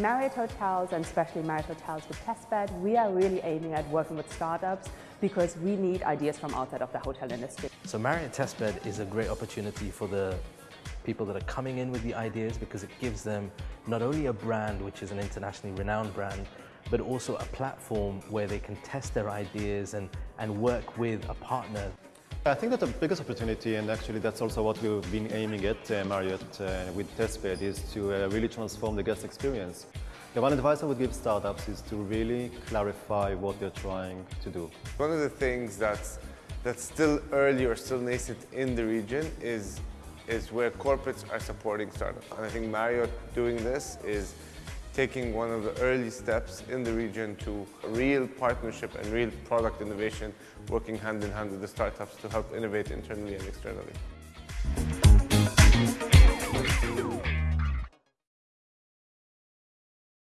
Marriott Hotels and especially Marriott Hotels with Testbed, we are really aiming at working with startups because we need ideas from outside of the hotel industry. So Marriott Testbed is a great opportunity for the people that are coming in with the ideas because it gives them not only a brand, which is an internationally renowned brand, but also a platform where they can test their ideas and, and work with a partner. I think that the biggest opportunity, and actually that's also what we've been aiming at uh, Marriott uh, with Testbed, is to uh, really transform the guest experience. The one advice I would give startups is to really clarify what they're trying to do. One of the things that's, that's still early or still nascent in the region is, is where corporates are supporting startups. And I think Marriott doing this is taking one of the early steps in the region to real partnership and real product innovation, working hand in hand with the startups to help innovate internally and externally.